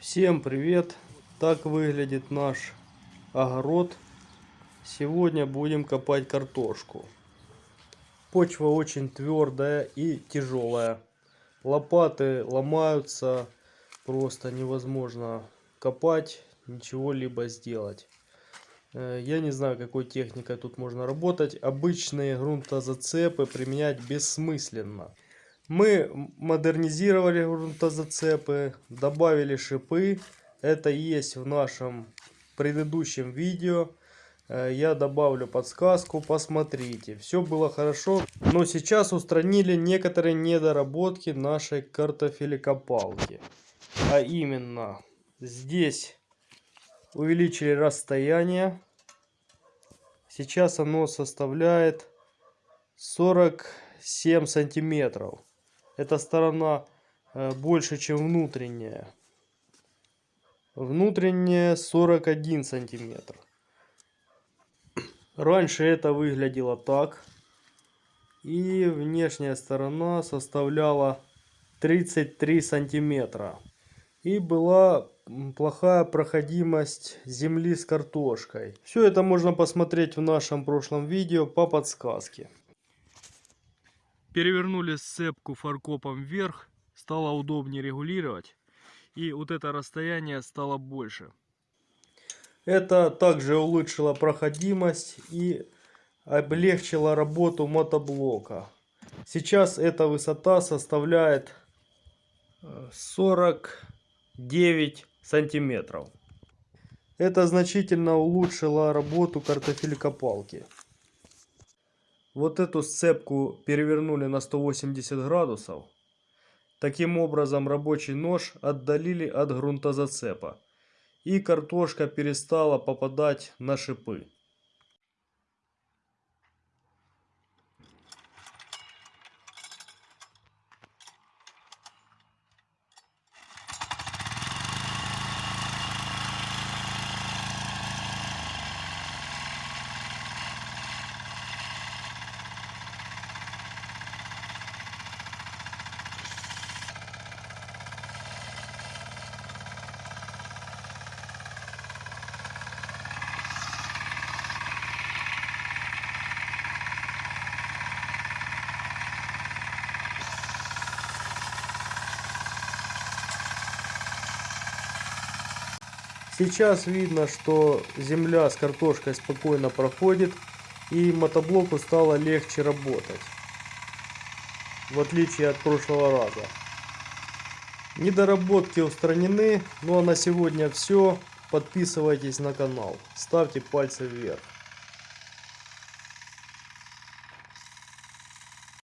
Всем привет! Так выглядит наш огород. Сегодня будем копать картошку. Почва очень твердая и тяжелая. Лопаты ломаются. Просто невозможно копать, ничего либо сделать. Э, Я не знаю, какой техникой тут можно работать. Обычные грунтозацепы применять бессмысленно. Мы модернизировали грунтозацепы, добавили шипы. Это есть в нашем предыдущем видео. Э, Я добавлю подсказку, посмотрите. Все было хорошо, но сейчас устранили некоторые недоработки нашей картофелекопалки. А именно, здесь увеличили расстояние. Сейчас оно составляет 47 сантиметров. Эта сторона э, больше, чем внутренняя. Внутренняя 41 сантиметр. Раньше это выглядело так. И внешняя сторона составляла 33 сантиметра. И была плохая проходимость земли с картошкой. Все это можно посмотреть в нашем прошлом видео по подсказке. Перевернули сцепку фаркопом вверх, стало удобнее регулировать. И вот это расстояние стало больше. Это также улучшило проходимость и облегчило работу мотоблока. Сейчас эта высота составляет 49 сантиметров. Это значительно улучшило работу картофелькопалки. Вот эту сцепку перевернули на 180 градусов. Таким образом рабочий нож отдалили от грунтозацепа. И картошка перестала попадать на шипы. Сейчас видно, что земля с картошкой спокойно проходит и мотоблоку стало легче работать. В отличие от прошлого раза. Недоработки устранены. Ну а на сегодня все. Подписывайтесь на канал. Ставьте пальцы вверх.